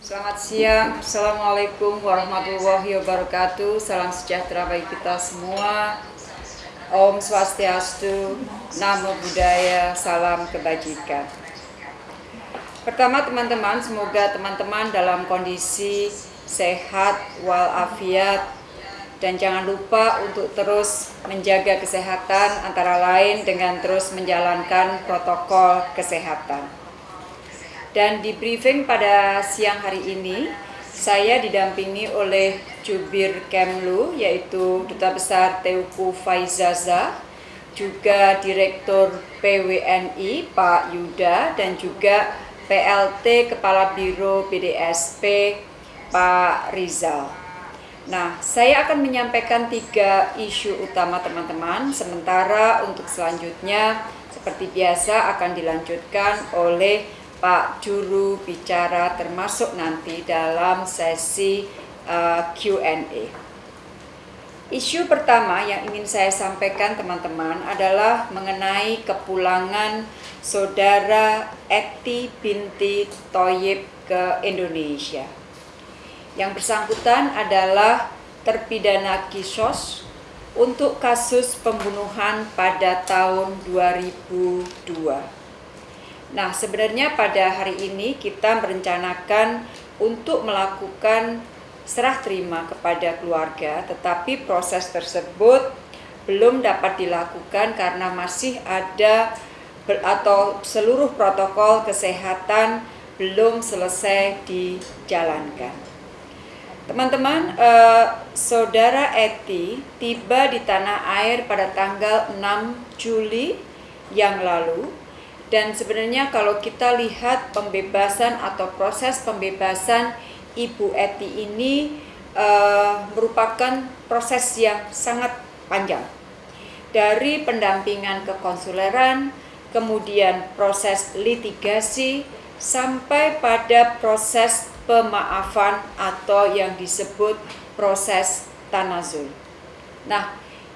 Selamat siang, Assalamualaikum warahmatullahi wabarakatuh. Salam sejahtera bagi kita semua. Om Swastiastu, Namo Buddhaya, Salam Kebajikan. Pertama teman-teman, semoga teman-teman dalam kondisi sehat walafiat dan jangan lupa untuk terus menjaga kesehatan antara lain dengan terus menjalankan protokol kesehatan. Dan di briefing pada siang hari ini, saya didampingi oleh Jubir Kemlu, yaitu Duta Besar Teuku Faizaza, juga Direktur PWNI Pak Yuda, dan juga PLT Kepala Biro BDSP Pak Rizal. Nah, saya akan menyampaikan tiga isu utama teman-teman, sementara untuk selanjutnya seperti biasa akan dilanjutkan oleh Pak Juru Bicara termasuk nanti dalam sesi uh, Q&A. Isu pertama yang ingin saya sampaikan teman-teman adalah mengenai kepulangan saudara Eti binti Toyib ke Indonesia. Yang bersangkutan adalah terpidana kisos untuk kasus pembunuhan pada tahun 2002. Nah, sebenarnya pada hari ini kita merencanakan untuk melakukan serah terima kepada keluarga, tetapi proses tersebut belum dapat dilakukan karena masih ada atau seluruh protokol kesehatan belum selesai dijalankan. Teman-teman, eh, saudara Eti tiba di tanah air pada tanggal 6 Juli yang lalu dan sebenarnya kalau kita lihat pembebasan atau proses pembebasan Ibu Eti ini uh, merupakan proses yang sangat panjang. Dari pendampingan kekonsuleran, kemudian proses litigasi, sampai pada proses pemaafan atau yang disebut proses tanazul. Nah,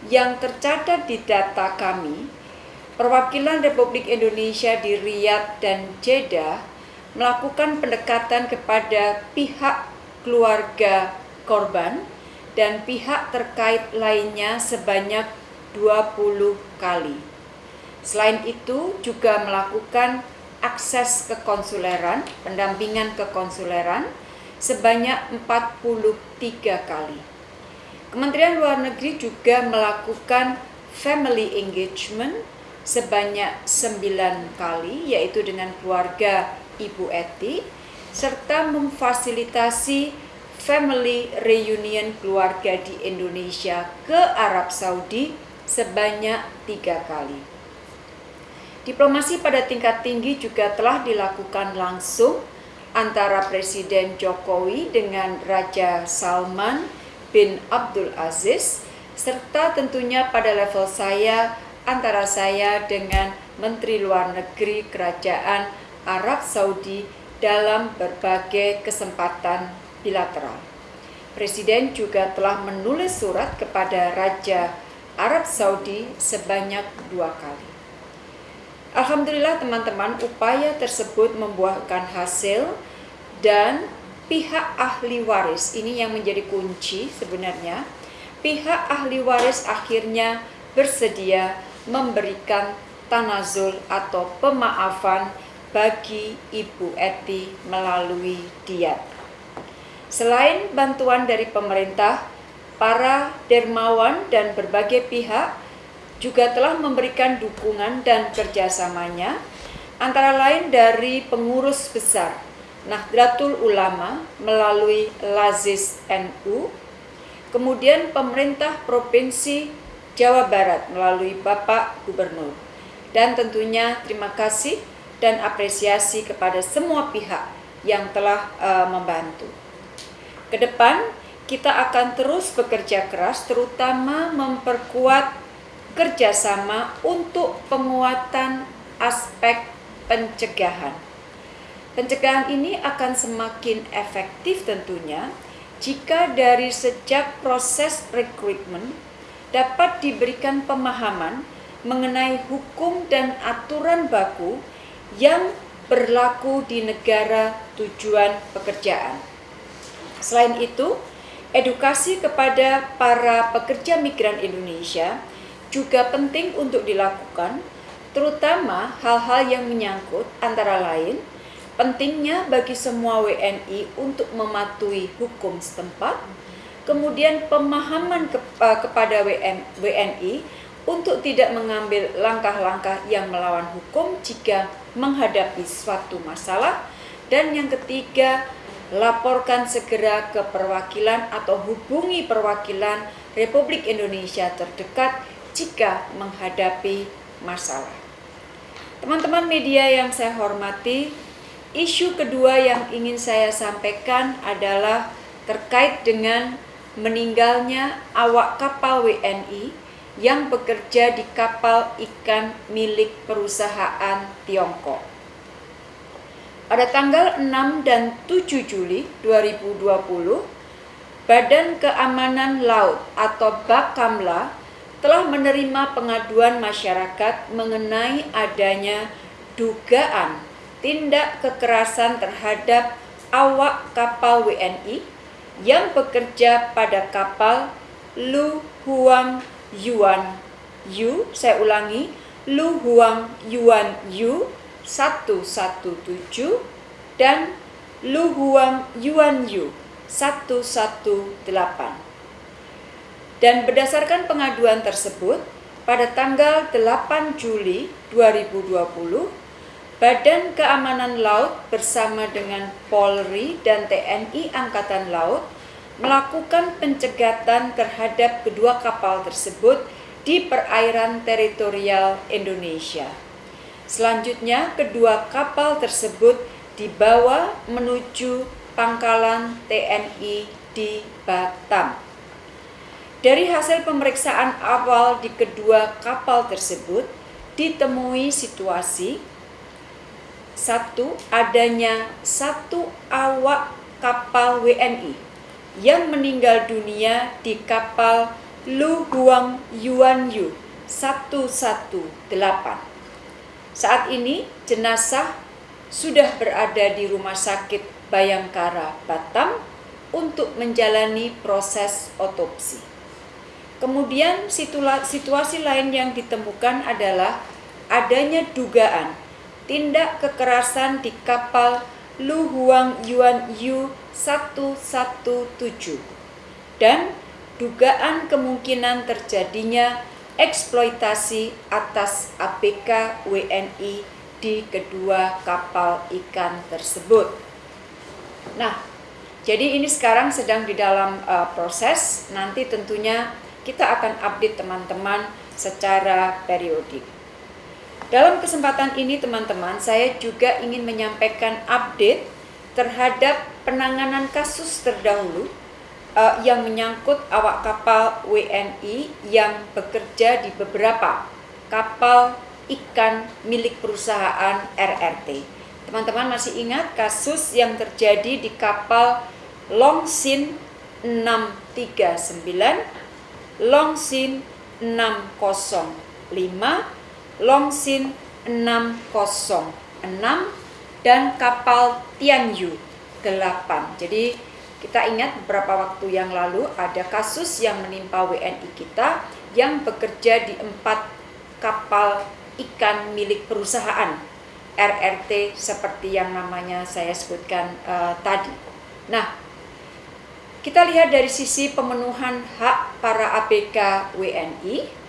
yang tercatat di data kami Perwakilan Republik Indonesia di Riyadh dan Jeddah melakukan pendekatan kepada pihak keluarga korban dan pihak terkait lainnya sebanyak 20 kali. Selain itu juga melakukan akses kekonsuleran, pendampingan kekonsuleran sebanyak 43 kali. Kementerian Luar Negeri juga melakukan family engagement sebanyak sembilan kali yaitu dengan keluarga Ibu Eti serta memfasilitasi family reunion keluarga di Indonesia ke Arab Saudi sebanyak tiga kali. Diplomasi pada tingkat tinggi juga telah dilakukan langsung antara Presiden Jokowi dengan Raja Salman bin Abdul Aziz serta tentunya pada level saya antara saya dengan Menteri Luar Negeri Kerajaan Arab Saudi dalam berbagai kesempatan bilateral. Presiden juga telah menulis surat kepada Raja Arab Saudi sebanyak dua kali. Alhamdulillah teman-teman, upaya tersebut membuahkan hasil dan pihak ahli waris ini yang menjadi kunci sebenarnya. Pihak ahli waris akhirnya bersedia memberikan tanazul atau pemaafan bagi Ibu Eti melalui diet. Selain bantuan dari pemerintah, para dermawan dan berbagai pihak juga telah memberikan dukungan dan kerjasamanya, antara lain dari pengurus besar Nahdlatul Ulama melalui Lazis NU, kemudian pemerintah Provinsi Jawa Barat melalui Bapak Gubernur. Dan tentunya terima kasih dan apresiasi kepada semua pihak yang telah uh, membantu. Ke depan kita akan terus bekerja keras terutama memperkuat kerjasama untuk penguatan aspek pencegahan. Pencegahan ini akan semakin efektif tentunya jika dari sejak proses rekrutmen dapat diberikan pemahaman mengenai hukum dan aturan baku yang berlaku di negara tujuan pekerjaan. Selain itu, edukasi kepada para pekerja migran Indonesia juga penting untuk dilakukan, terutama hal-hal yang menyangkut antara lain pentingnya bagi semua WNI untuk mematuhi hukum setempat, kemudian pemahaman ke, uh, kepada WN, WNI untuk tidak mengambil langkah-langkah yang melawan hukum jika menghadapi suatu masalah, dan yang ketiga laporkan segera ke perwakilan atau hubungi perwakilan Republik Indonesia terdekat jika menghadapi masalah. Teman-teman media yang saya hormati, isu kedua yang ingin saya sampaikan adalah terkait dengan meninggalnya awak kapal WNI yang bekerja di kapal ikan milik perusahaan Tiongkok. Pada tanggal 6 dan 7 Juli 2020, Badan Keamanan Laut atau Bakamla telah menerima pengaduan masyarakat mengenai adanya dugaan tindak kekerasan terhadap awak kapal WNI yang bekerja pada kapal Lu Huang Yuan Yu, saya ulangi, Lu Huang Yuan Yu 117 dan Lu Huang Yuan Yu 118. Dan berdasarkan pengaduan tersebut, pada tanggal 8 Juli 2020, Badan Keamanan Laut bersama dengan Polri dan TNI Angkatan Laut melakukan pencegatan terhadap kedua kapal tersebut di perairan teritorial Indonesia. Selanjutnya, kedua kapal tersebut dibawa menuju pangkalan TNI di Batam. Dari hasil pemeriksaan awal di kedua kapal tersebut, ditemui situasi satu adanya satu awak kapal WNI yang meninggal dunia di kapal Lu Huang Yuan Yu 118. Saat ini jenazah sudah berada di Rumah Sakit Bayangkara Batam untuk menjalani proses otopsi. Kemudian situasi lain yang ditemukan adalah adanya dugaan tindak kekerasan di kapal Lu Huang Yuan Yu 117 dan dugaan kemungkinan terjadinya eksploitasi atas ABK WNI di kedua kapal ikan tersebut. Nah, jadi ini sekarang sedang di dalam uh, proses. Nanti tentunya kita akan update teman-teman secara periodik. Dalam kesempatan ini teman-teman, saya juga ingin menyampaikan update terhadap penanganan kasus terdahulu uh, yang menyangkut awak kapal WNI yang bekerja di beberapa kapal ikan milik perusahaan RRT. Teman-teman masih ingat kasus yang terjadi di kapal Longsin 639, Longsin 605, Longsin 606, dan kapal Tianyu 8. Jadi kita ingat beberapa waktu yang lalu ada kasus yang menimpa WNI kita yang bekerja di empat kapal ikan milik perusahaan RRT seperti yang namanya saya sebutkan uh, tadi. Nah, kita lihat dari sisi pemenuhan hak para ABK WNI,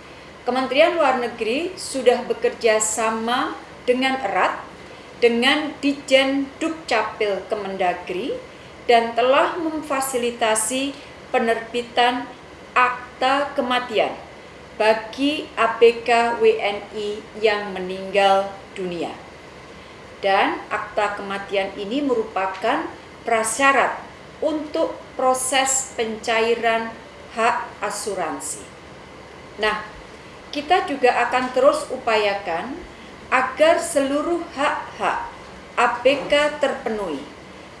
Kementerian Luar Negeri sudah bekerja sama dengan erat dengan Dijen Dukcapil Kemendagri dan telah memfasilitasi penerbitan akta kematian bagi ABK WNI yang meninggal dunia. Dan akta kematian ini merupakan prasyarat untuk proses pencairan hak asuransi. Nah, kita juga akan terus upayakan agar seluruh hak-hak ABK terpenuhi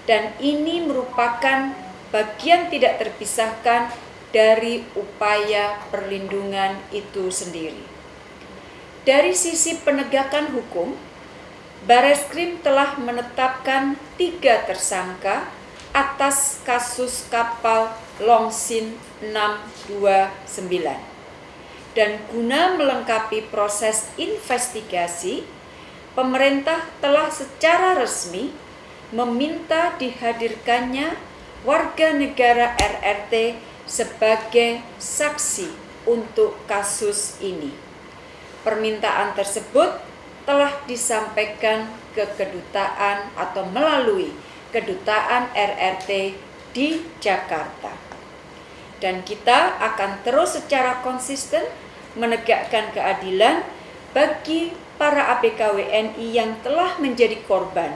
dan ini merupakan bagian tidak terpisahkan dari upaya perlindungan itu sendiri. Dari sisi penegakan hukum, Bareskrim telah menetapkan tiga tersangka atas kasus kapal Longsin 629. Dan guna melengkapi proses investigasi, pemerintah telah secara resmi meminta dihadirkannya warga negara RRT sebagai saksi untuk kasus ini. Permintaan tersebut telah disampaikan ke kedutaan atau melalui kedutaan RRT di Jakarta. Dan kita akan terus secara konsisten menegakkan keadilan bagi para ABK WNI yang telah menjadi korban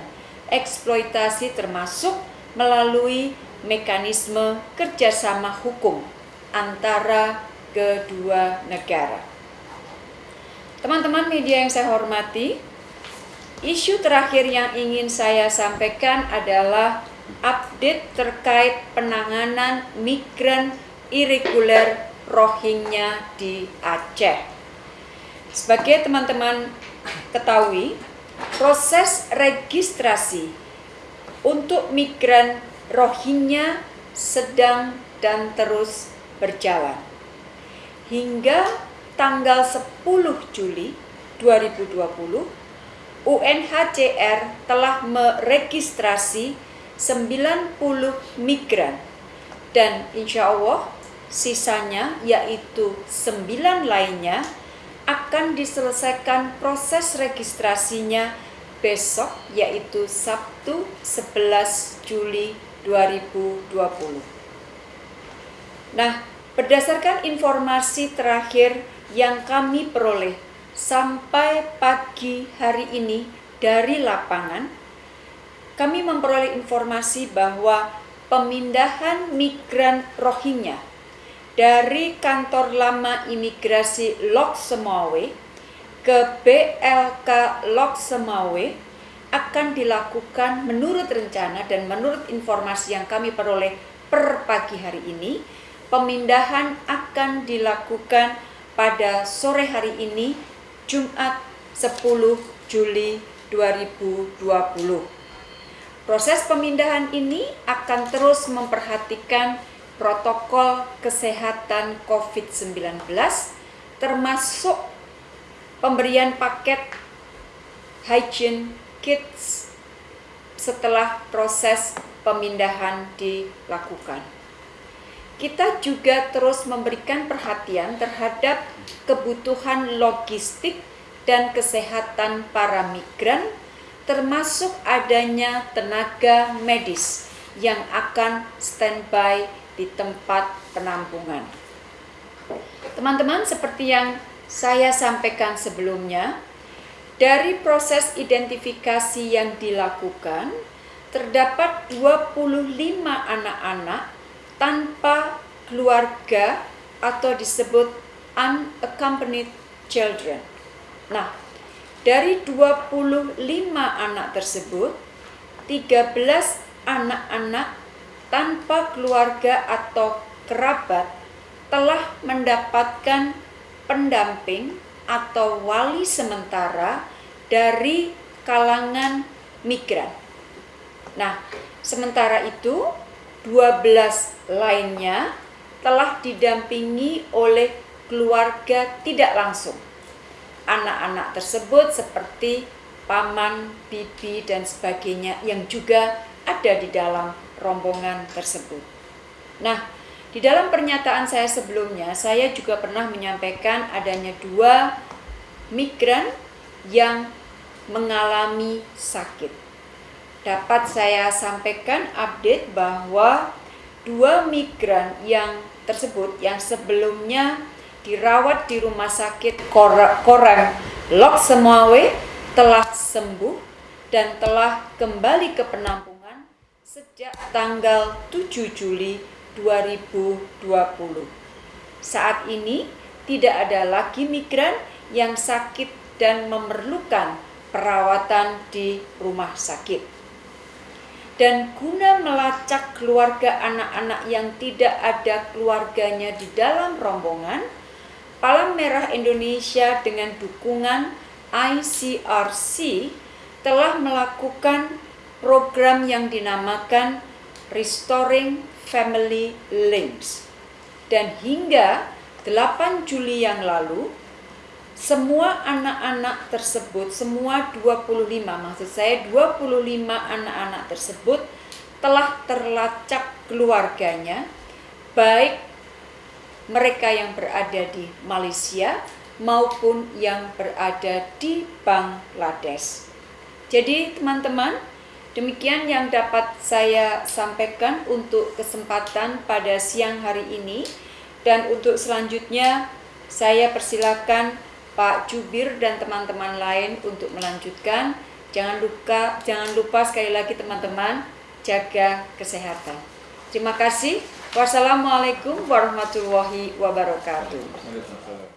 eksploitasi termasuk melalui mekanisme kerjasama hukum antara kedua negara. Teman-teman media yang saya hormati, isu terakhir yang ingin saya sampaikan adalah update terkait penanganan migran irregular Rohingya di Aceh. Sebagai teman-teman ketahui, proses registrasi untuk migran Rohingya sedang dan terus berjalan. Hingga tanggal 10 Juli 2020, UNHCR telah meregistrasi 90 migran dan insya Allah sisanya yaitu sembilan lainnya akan diselesaikan proses registrasinya besok yaitu Sabtu 11 Juli 2020. Nah, berdasarkan informasi terakhir yang kami peroleh sampai pagi hari ini dari lapangan, kami memperoleh informasi bahwa pemindahan migran Rohingya dari kantor lama imigrasi Lok Semawe ke BLK Lok Semawe akan dilakukan menurut rencana dan menurut informasi yang kami peroleh per pagi hari ini pemindahan akan dilakukan pada sore hari ini Jumat 10 Juli 2020. Proses pemindahan ini akan terus memperhatikan protokol kesehatan COVID-19 termasuk pemberian paket hygiene kits setelah proses pemindahan dilakukan. Kita juga terus memberikan perhatian terhadap kebutuhan logistik dan kesehatan para migran termasuk adanya tenaga medis yang akan standby di tempat penampungan. Teman-teman, seperti yang saya sampaikan sebelumnya, dari proses identifikasi yang dilakukan, terdapat 25 anak-anak tanpa keluarga atau disebut unaccompanied children. Nah, dari 25 anak tersebut, 13 anak-anak tanpa keluarga atau kerabat telah mendapatkan pendamping atau wali sementara dari kalangan migran. Nah, sementara itu 12 lainnya telah didampingi oleh keluarga tidak langsung. Anak-anak tersebut seperti paman, bibi, dan sebagainya yang juga ada di dalam rombongan tersebut. Nah, di dalam pernyataan saya sebelumnya, saya juga pernah menyampaikan adanya dua migran yang mengalami sakit. Dapat saya sampaikan update bahwa dua migran yang tersebut yang sebelumnya dirawat di rumah sakit Korang Lok Semawe telah sembuh dan telah kembali ke penampung sejak tanggal 7 Juli 2020. Saat ini tidak ada lagi migran yang sakit dan memerlukan perawatan di rumah sakit. Dan guna melacak keluarga anak-anak yang tidak ada keluarganya di dalam rombongan, Palang Merah Indonesia dengan dukungan ICRC telah melakukan program yang dinamakan Restoring Family Links. Dan hingga 8 Juli yang lalu, semua anak-anak tersebut, semua 25, maksud saya 25 anak-anak tersebut telah terlacak keluarganya, baik mereka yang berada di Malaysia maupun yang berada di Bangladesh. Jadi teman-teman, demikian yang dapat saya sampaikan untuk kesempatan pada siang hari ini. Dan untuk selanjutnya, saya persilakan Pak Jubir dan teman-teman lain untuk melanjutkan. Jangan lupa, jangan lupa sekali lagi teman-teman, jaga kesehatan. Terima kasih. Wassalamualaikum warahmatullahi wabarakatuh.